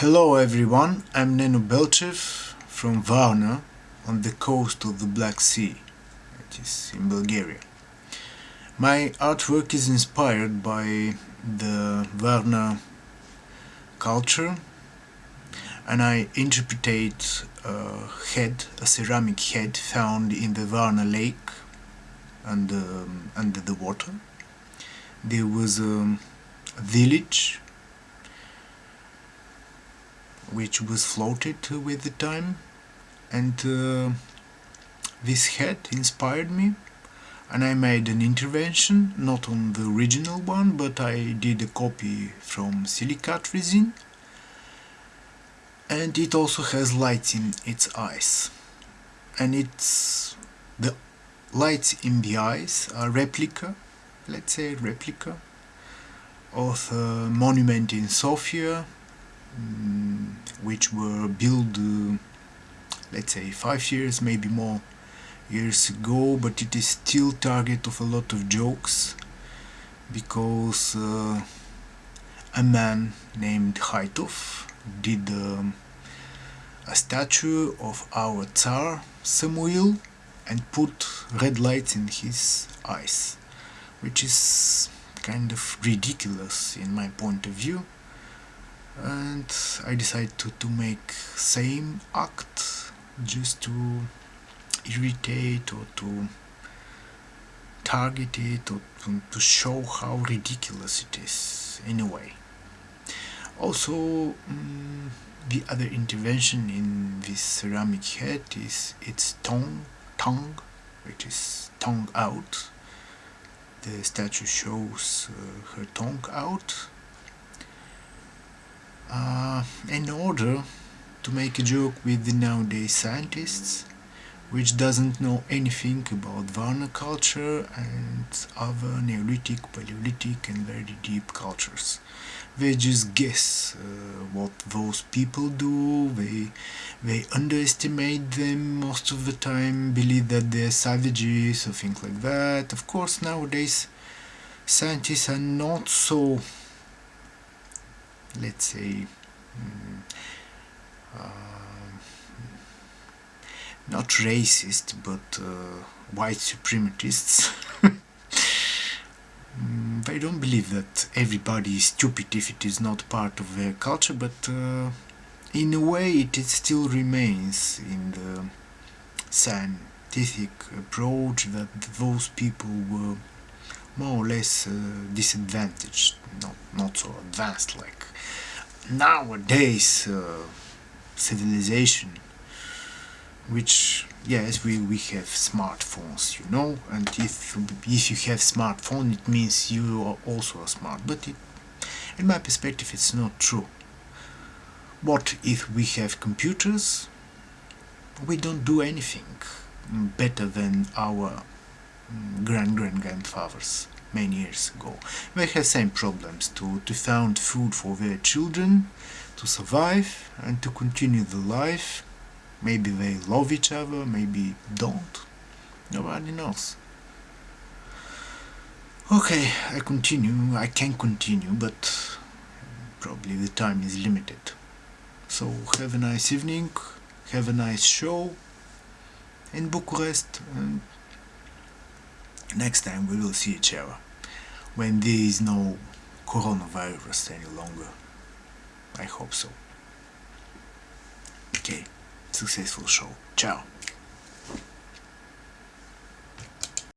Hello everyone, I'm Neno Belchev from Varna on the coast of the Black Sea, it is in Bulgaria. My artwork is inspired by the Varna culture and I interpret a head, a ceramic head found in the Varna lake under, um, under the water. There was a village which was floated with the time. And uh, this head inspired me. And I made an intervention, not on the original one, but I did a copy from silicate resin. And it also has lights in its eyes. And it's the lights in the eyes are replica, let's say replica of a monument in Sofia Mm, which were built uh, let's say five years maybe more years ago but it is still target of a lot of jokes because uh, a man named Haitov did um, a statue of our Tsar Samuel and put red lights in his eyes which is kind of ridiculous in my point of view and I decided to, to make same act just to irritate or to target it or to, to show how ridiculous it is anyway. Also um, the other intervention in this ceramic head is its tongue tongue which is tongue out. The statue shows uh, her tongue out uh, in order to make a joke with the nowadays scientists which doesn't know anything about Varna culture and other Neolithic, Paleolithic and very deep cultures. They just guess uh, what those people do, they, they underestimate them most of the time, believe that they're savages or things like that. Of course nowadays scientists are not so let's say mm, uh, not racist but uh, white supremacists. Mm, they don't believe that everybody is stupid if it is not part of their culture but uh, in a way it still remains in the scientific approach that those people were more or less uh, disadvantaged, not, not so advanced like nowadays uh, civilization which yes we, we have smartphones you know and if if you have smartphone it means you are also smart but it, in my perspective it's not true. What if we have computers? We don't do anything better than our grand-grand-grandfathers many years ago. They have same problems to, to find food for their children, to survive and to continue the life. Maybe they love each other, maybe don't. Nobody knows. Okay, I continue. I can continue, but probably the time is limited. So have a nice evening, have a nice show in Bucharest and next time we will see each other. When there is no coronavirus any longer. I hope so. Okay. Successful show. Ciao